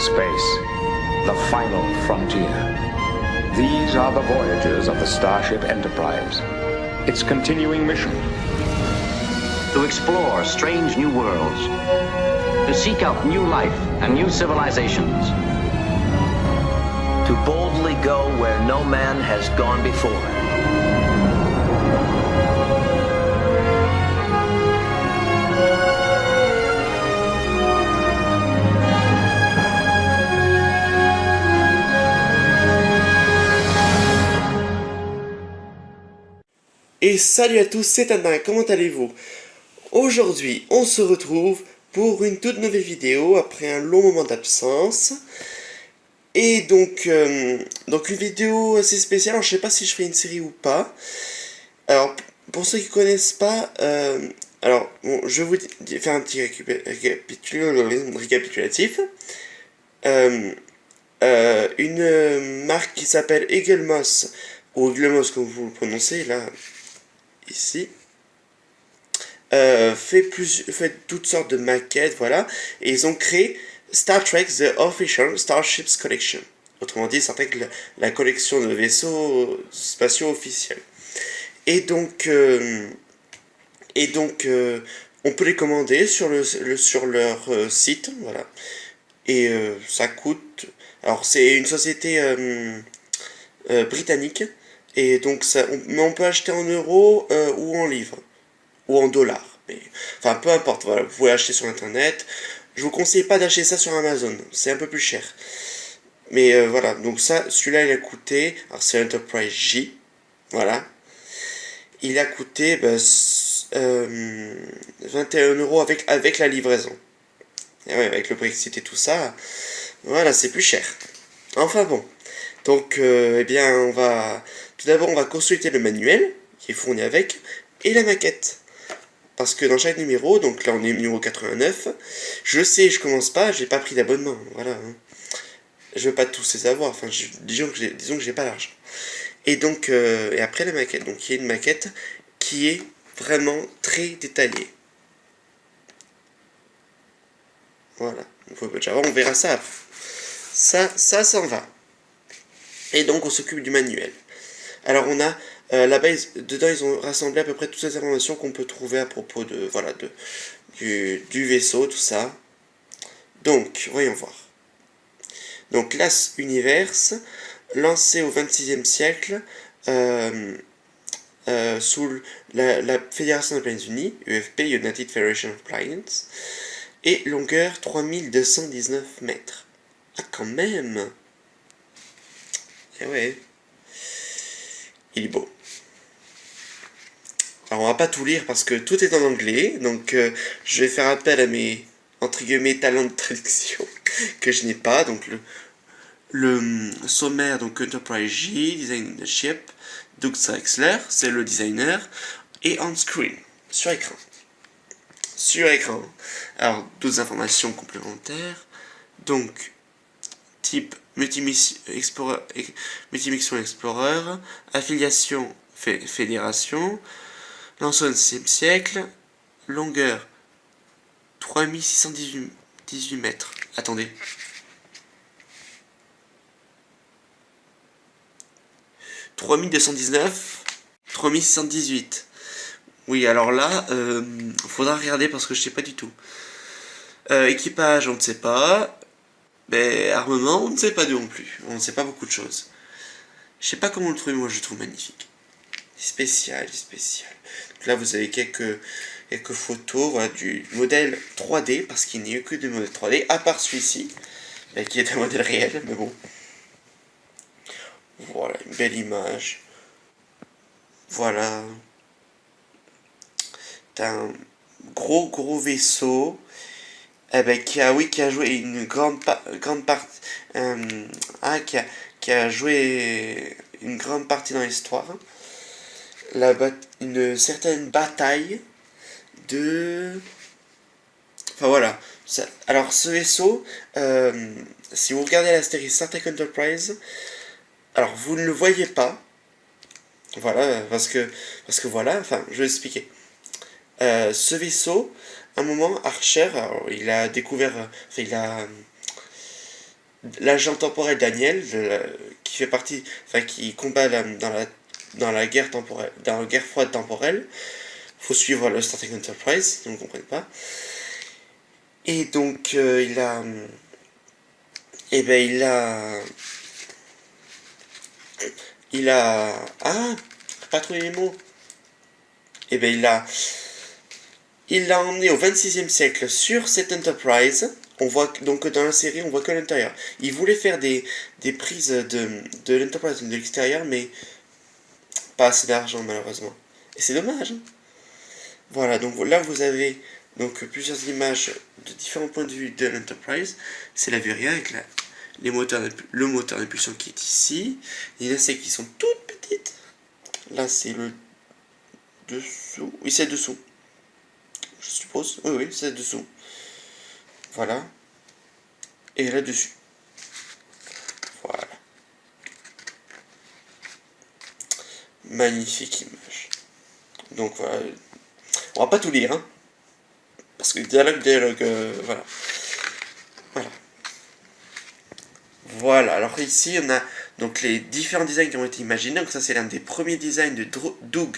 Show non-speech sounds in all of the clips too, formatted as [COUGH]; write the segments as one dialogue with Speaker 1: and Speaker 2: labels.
Speaker 1: Space, the final frontier. These are the voyages of the Starship Enterprise. Its continuing mission.
Speaker 2: To explore strange new worlds. To seek out new life and new civilizations.
Speaker 3: To boldly go where no man has gone before.
Speaker 4: Salut à tous, c'est Anna, comment allez-vous? Aujourd'hui, on se retrouve pour une toute nouvelle vidéo après un long moment d'absence. Et donc, euh, donc une vidéo assez spéciale, alors je sais pas si je ferai une série ou pas. Alors, pour ceux qui connaissent pas, euh, alors, bon, je vais vous faire un petit récapitulatif. Euh, une marque qui s'appelle Eaglemoss, ou Eaglemoss comme vous le prononcez, là, ici. Euh, fait, plus, fait toutes sortes de maquettes, voilà. Et ils ont créé Star Trek The Official Starships Collection. Autrement dit, Star Trek, la, collection de vaisseaux spatiaux officiels. Et donc, euh, et donc euh, on peut les commander sur, le, sur leur site, voilà. Et ça coûte... Alors, c'est une société britannique et donc, ça, on, on peut acheter en euros euh, ou en livres, ou en dollars. Mais, enfin, peu importe, voilà, vous pouvez acheter sur Internet. Je vous conseille pas d'acheter ça sur Amazon, c'est un peu plus cher. Mais euh, voilà, donc ça, celui-là, il a coûté, alors c'est Enterprise J, voilà. Il a coûté bah, euh, 21 euros avec, avec la livraison. Et ouais, avec le Brexit et tout ça, voilà, c'est plus cher. Enfin bon. Donc, euh, eh bien, on va tout d'abord, on va consulter le manuel qui est fourni avec et la maquette. Parce que dans chaque numéro, donc là on est numéro 89, je sais, je commence pas, j'ai pas pris d'abonnement, voilà. Hein. Je veux pas tous les avoir, enfin disons que j'ai, disons que j'ai pas l'argent. Et donc, euh, et après la maquette, donc il y a une maquette qui est vraiment très détaillée. Voilà, on verra ça Ça, ça s'en va. Et donc on s'occupe du manuel. Alors on a euh, la base, dedans ils ont rassemblé à peu près toutes les informations qu'on peut trouver à propos de, voilà, du, vaisseau, tout ça. Donc, voyons voir. Donc l'As Universe, lancé au 26e siècle, euh, euh, sous la, la, Fédération des Planètes Unies, UFP, United Federation of Planets, et longueur 3219 mètres. Ah, quand même Eh ouais il est beau. Alors on va pas tout lire parce que tout est en anglais, donc euh, je vais faire appel à mes entre guillemets talents de traduction [LAUGHS] que je n'ai pas, donc le, le sommaire, donc Enterprise J, design the ship, Doug Sexler, c'est le designer, et on screen, sur écran. Sur écran. Alors, d'autres informations complémentaires. Donc, type Multimission Explorer, affiliation fédération, lanceur du 6 siècle, longueur 3618 mètres. Attendez. « 3219, 3618. Oui, alors là, euh, faudra regarder parce que je sais pas du tout. Euh, équipage, on ne sait pas. Mais armement, on ne sait pas non plus. On ne sait pas beaucoup de choses. Je sais pas comment le trouver, moi je le trouve magnifique. Spécial, spécial. Là, vous avez quelques, quelques photos du modèle 3D, parce qu'il n'y a eu que des modèles 3D, à part celui-ci, qui est un modèle réel, mais bon. Voilà, une belle image. Voilà. T'as un gros, gros vaisseau eh ben, qui a, oui, qui a joué une grande, grande partie, ah, qui, a, qui a joué une grande partie dans l'histoire. La une certaine bataille de... Enfin voilà. alors ce vaisseau, euh, si vous regardez la série Star Trek Enterprise, alors vous ne le voyez pas. Voilà, parce que, parce que voilà, enfin, je vais expliquer. Euh, ce vaisseau, un moment, Archer, il a découvert, enfin, il a, l'agent temporel Daniel, qui fait partie, enfin qui combat dans la dans la guerre temporelle, dans la guerre froide temporelle. Faut suivre le Starting Enterprise, si vous ne comprenez pas. Et donc euh, il a, et eh ben il a, il a, ah, pas trouvé les mots. Et eh ben il a, il l'a emmené au 26e siècle sur cette Enterprise on voit donc dans la série, on voit que l'intérieur. Il voulait faire des, prises de, de l'Enterprise de l'extérieur, mais pas assez d'argent malheureusement. Et c'est dommage. Hein. voilà, donc là vous avez donc plusieurs images de différents points de vue de l'Enterprise. C'est la vue avec les moteurs, le moteur d'impulsion qui est ici. Il y a ces qui sont toutes petites. Là c'est le dessous. Oui, c'est dessous. Je suppose. Oui, oui, c'est dessous. Voilà. Et là-dessus. Voilà. Magnifique image. Donc voilà. On va pas tout lire, hein. Parce que dialogue, dialogue, euh, voilà. Voilà. Voilà, alors ici on a donc les différents designs qui ont été imaginés. Donc ça c'est l'un des premiers designs de Doug.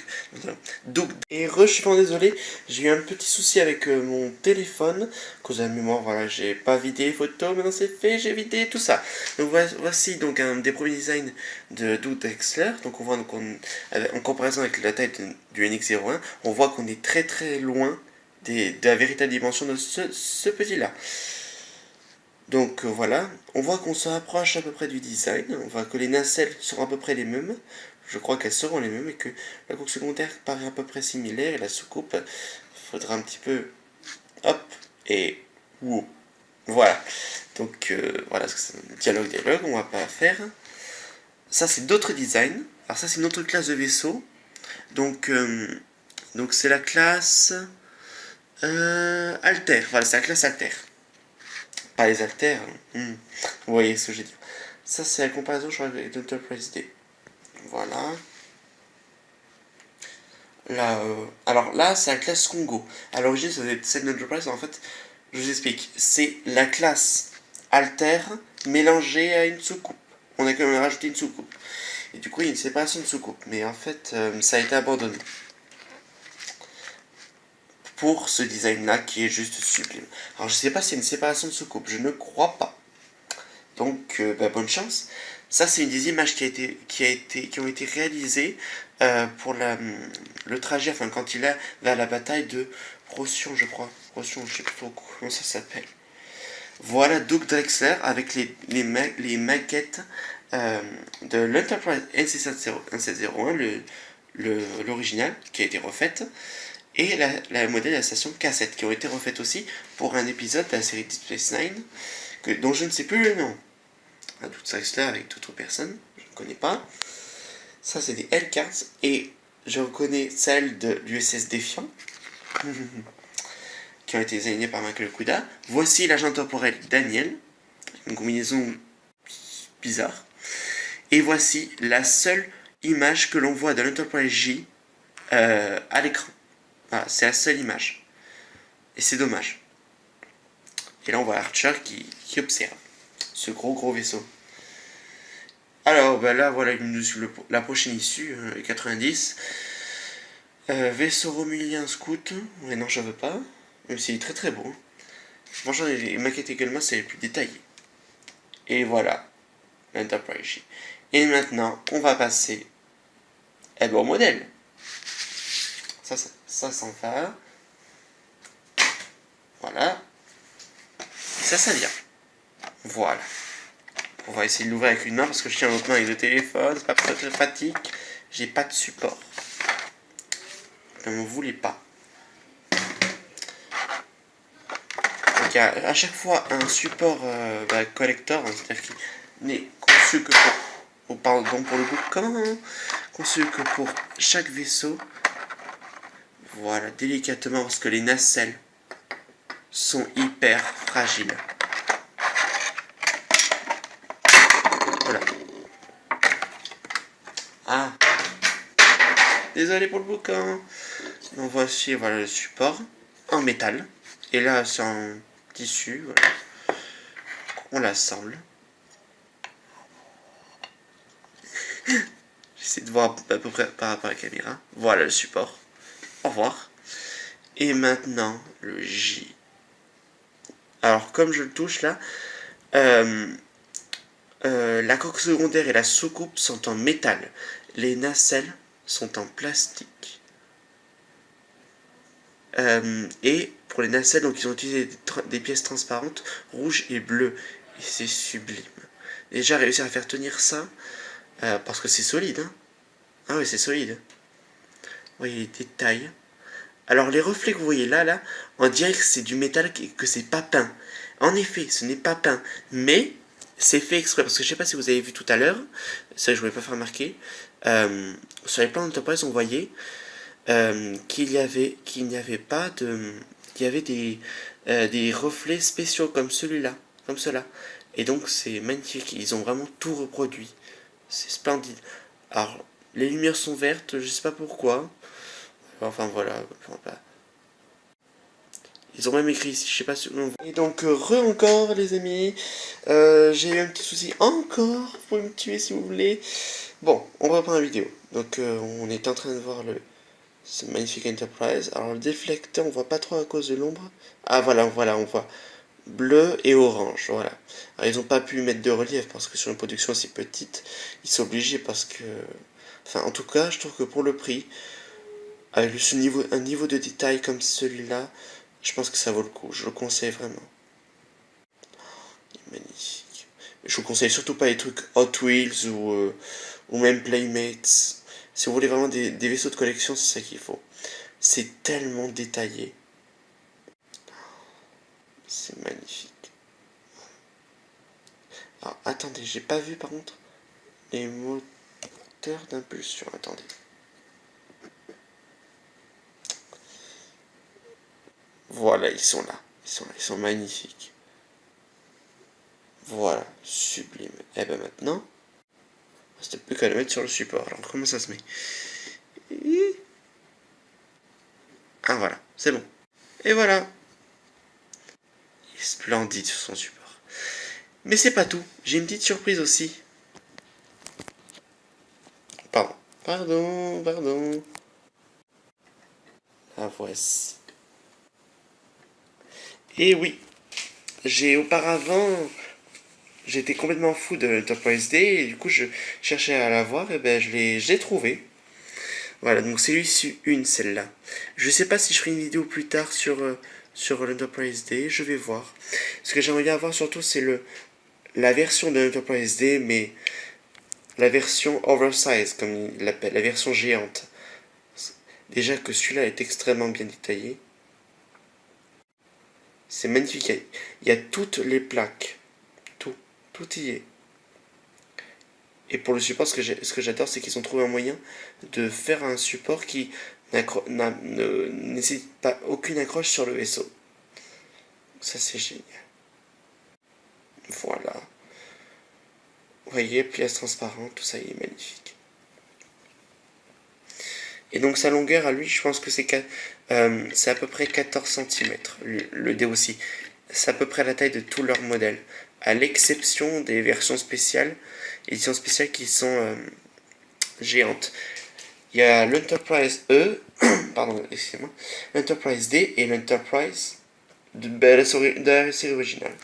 Speaker 4: Doug. Et re, je suis vraiment désolé, j'ai eu un petit souci avec euh, mon téléphone. Cause de la mémoire, voilà, j'ai pas vidé les photos, maintenant c'est fait, j'ai vidé tout ça. Donc voici donc un des premiers designs de Doug Drexler. Donc on voit donc en comparaison avec la taille du NX01, on voit qu'on est très très loin des, de la véritable dimension de ce petit là. Donc euh, voilà, on voit qu'on se rapproche à peu près du design, on voit que les nacelles seront à peu près les mêmes, je crois qu'elles seront les mêmes, et que la coque secondaire paraît à peu près similaire, et la soucoupe, faudra un petit peu, hop, et wow. Voilà, donc euh, voilà, c'est un dialogue, dialogue, on va pas faire. Ça c'est d'autres designs, alors ça c'est une autre classe de vaisseau, donc euh, donc c'est la classe Alter, voilà c'est la classe Alter les haltères. Hmm. Vous voyez ce que j'ai dit. Ça, c'est la comparaison, je crois, avec D. Voilà. Là, euh, alors là, c'est la classe Congo. À l'origine, c'est Enterprise, en fait, je vous explique. C'est la classe Alter mélangée à une soucoupe. On a quand même rajouté une soucoupe. Et du coup, il y a une séparation de soucoupe. Mais en fait, euh, ça a été abandonné pour ce design-là qui est juste sublime. Alors je sais pas si c'est une séparation de soucoupe, je ne crois pas. Donc euh, bah, bonne chance. Ça c'est une des images qui, a été, qui, a été, qui ont été réalisées euh, pour la, le trajet, enfin quand il est vers la bataille de Procyon je crois. Procyon, je sais plus trop comment ça s'appelle. Voilà Doug Drexler avec les, les, maquettes euh, de l'Enterprise NC701, l'original, qui a été refaite et la, modèle de la station cassette qui ont été refaites aussi pour un épisode de la série Deep Space Nine dont je ne sais plus le nom. À toute ça là avec d'autres personnes, je ne connais pas. Ça c'est des L-cards et je reconnais celle de l'USS Défiant [LAUGHS] qui ont été designés par Michael Kuda. Voici l'agent temporel Daniel, une combinaison bizarre. Et voici la seule image que l'on voit de l'Enterprise J euh, à l'écran. Voilà, c'est la seule image. Et c'est dommage. Et là, on voit Archer qui, observe ce gros gros vaisseau. Alors, ben là, voilà la prochaine issue, 90. Hein, euh, vaisseau romulien scout. Mais non, je veux pas. Même s'il est très très beau. Franchement, les maquettes également, c'est les plus détaillées. Et voilà, l'Enterprise. Et maintenant, on va passer au modèle. Ça, ça ça s'en va. Voilà. ça, ça vient. Voilà. On va essayer de l'ouvrir avec une main parce que je tiens l'autre main avec le téléphone, c'est pas très pratique. J'ai pas de support. Ne me voulez pas. Donc il y a à chaque fois un support euh, bah, collector, hein, c'est-à-dire qu'il n'est conçu que pour, pardon pour le boucan, conçu que pour chaque vaisseau voilà, délicatement, parce que les nacelles sont hyper fragiles. Voilà. Ah Désolé pour le bouquin Donc voici, voilà le support en métal. Et là, c'est en tissu, voilà. On l'assemble. [LAUGHS] J'essaie de voir à peu près par rapport à la caméra. Voilà le support. Au revoir. Et maintenant, le J. Alors, comme je le touche là, euh, euh, la coque secondaire et la soucoupe sont en métal. Les nacelles sont en plastique. Euh, et pour les nacelles, donc ils ont utilisé des, pièces transparentes, rouges et bleues. Et c'est sublime. Déjà réussir à faire tenir ça, parce que c'est solide. Hein. Ah oui, c'est solide. Voyez les détails. Alors les reflets que vous voyez là, là, on dirait que c'est du métal, que c'est pas peint. En effet, ce n'est pas peint, mais c'est fait exprès, parce que je sais pas si vous avez vu tout à l'heure, ça je voulais pas faire remarquer, euh, sur les plans d'entreprise on voyait euh, qu'il y avait qu'il n'y avait pas de qu'il y avait des euh, des reflets spéciaux comme celui-là comme cela et donc c'est magnifique ils ont vraiment tout reproduit c'est splendide alors les lumières sont vertes je sais pas pourquoi enfin voilà ils ont même écrit ici, je sais pas si on voit. Et donc, euh, re encore, les amis. J'ai eu un petit souci encore. Vous pouvez me tuer si vous voulez. Bon, on reprend la vidéo. Donc, on est en train de voir le, c'est magnifique Enterprise. Alors le déflecteur, on voit pas trop à cause de l'ombre. Ah voilà, voilà, on voit bleu et orange, voilà. Alors ils ont pas pu mettre de relief parce que sur une production si petite, ils sont obligés parce que... Enfin, en tout cas, je trouve que pour le prix, avec ce niveau, un niveau de détail comme celui-là, je pense que ça vaut le coup. Je le conseille vraiment. Il est magnifique. Je vous conseille surtout pas les trucs Hot Wheels ou, euh, ou même Playmates. Si vous voulez vraiment des, vaisseaux de collection, c'est ça qu'il faut. C'est tellement détaillé. C'est magnifique. Alors, attendez, j'ai pas vu par contre les moteurs d'impulsion. Attendez. Voilà, ils sont là. Ils sont magnifiques. Voilà, sublime. Et eh ben maintenant, c'était plus qu'à le mettre sur le support. Alors comment ça se met? Ah voilà, c'est bon. Et voilà. Il est splendide sur son support. Mais c'est pas tout. J'ai une petite surprise aussi. Pardon. Pardon, pardon. La voici. Et oui, j'ai auparavant j'étais complètement fou de Enterprise D et du coup je cherchais à la voir et ben je l'ai trouvé. Voilà, donc c'est l'issue une celle-là. Je sais pas si je ferai une vidéo plus tard sur, euh, sur l'Enterprise D, je vais voir. Ce que j'aimerais bien avoir surtout c'est le la version de l'Enterprise D, mais la version oversize comme il l'appelle, la version géante. Déjà que celui-là est extrêmement bien détaillé. C'est magnifique, il y a toutes les plaques tout y est. Et pour le support, ce que j'adore, c'est qu'ils ont trouvé un moyen de faire un support qui ne nécessite pas aucune accroche sur le vaisseau. Ça, c'est génial. Voilà. Vous voyez, pièce transparente, tout ça, il est magnifique. Et donc sa longueur à lui, je pense que c'est à peu près 14 cm, le, le dé aussi. C'est à peu près la taille de tous leurs modèles à l'exception des versions spéciales, éditions spéciales qui sont euh, géantes. Il y a l'Enterprise E, [COUGHS] pardon, excusez-moi, l'Enterprise D et l'Enterprise de, la série originale.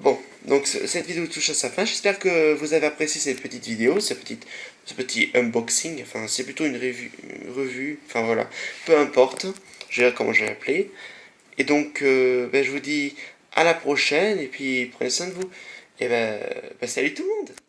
Speaker 4: Bon, donc cette vidéo touche à sa fin. J'espère que vous avez apprécié cette petite vidéo, ce petit, ce petit unboxing. Enfin, c'est plutôt une revue, enfin voilà, peu importe. Je vais comment je vais. Et donc, euh, ben, je vous dis à la prochaine, et puis prenez soin de vous. Et ben, ben salut tout le monde